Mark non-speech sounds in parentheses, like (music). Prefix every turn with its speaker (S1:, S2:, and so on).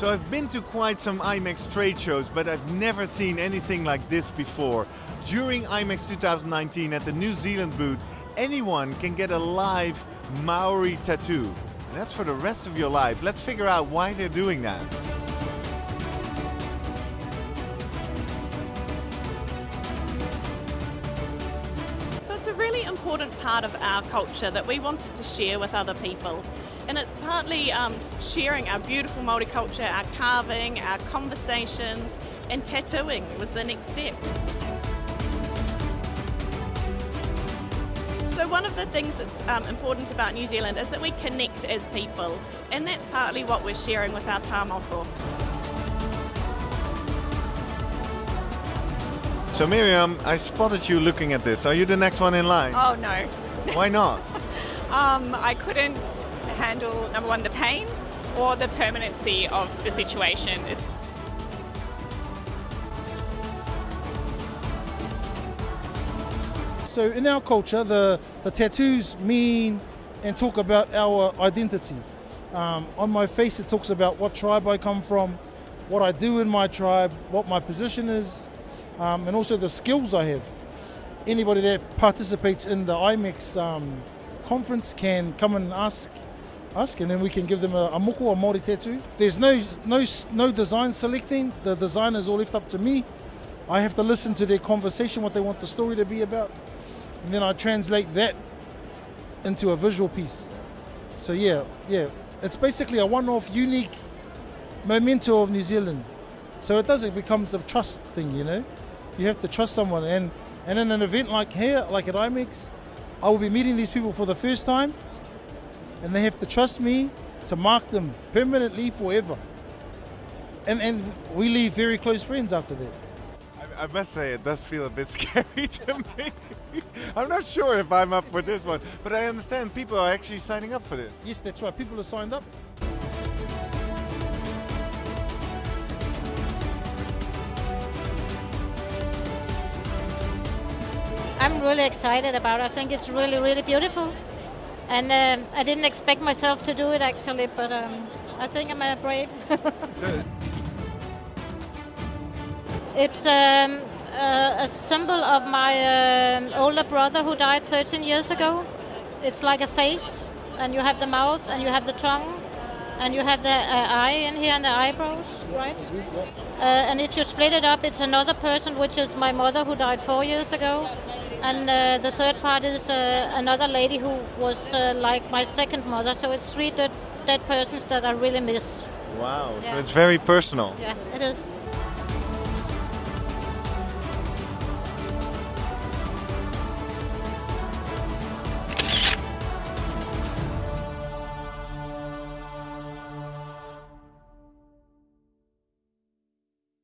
S1: So I've been to quite some IMEX trade shows, but I've never seen anything like this before. During IMEX 2019 at the New Zealand booth, anyone can get a live Maori tattoo. And that's for the rest of your life. Let's figure out why they're doing that.
S2: So it's a really important part of our culture that we wanted to share with other people. And it's partly um, sharing our beautiful Māori culture, our carving, our conversations, and tattooing was the next step. So one of the things that's um, important about New Zealand is that we connect as people, and that's partly what we're sharing with our tāmoko.
S1: So Miriam, I spotted you looking at this. Are you the next one in line?
S3: Oh no.
S1: Why not? (laughs)
S3: um, I couldn't handle number one the pain or the permanency of the situation.
S4: So in our culture, the, the tattoos mean and talk about our identity. Um, on my face, it talks about what tribe I come from, what I do in my tribe, what my position is, um, and also the skills I have. Anybody that participates in the IMEX um, conference can come and ask ask, and then we can give them a, a moko, a Māori tattoo. There's no, no, no design selecting. The design is all left up to me. I have to listen to their conversation, what they want the story to be about, and then I translate that into a visual piece. So yeah, yeah, it's basically a one-off, unique memento of New Zealand. So it does, it becomes a trust thing, you know? You have to trust someone, and, and in an event like here, like at IMEX, I will be meeting these people for the first time, and they have to trust me to mark them permanently forever. And, and we leave very close friends after that.
S1: I, I must say, it does feel a bit (laughs) scary to me. I'm not sure if I'm up for this one, but I understand people are actually signing up for this.
S4: Yes, that's right. People are signed up.
S5: I'm really excited about it. I think it's really, really beautiful. And um, I didn't expect myself to do it actually, but um, I think I'm a brave.
S1: Sure. (laughs)
S5: it's um, a, a symbol of my um, older brother who died 13 years ago. It's like a face, and you have the mouth, and you have the tongue, and you have the uh, eye in here and the eyebrows, right? Uh, and if you split it up, it's another person, which is my mother who died four years ago. And uh, the third part is uh, another lady who was uh, like my second mother. So it's three dead, dead persons that I really miss.
S1: Wow,
S5: Yeah.
S1: so it's very personal.
S5: Yeah, it is.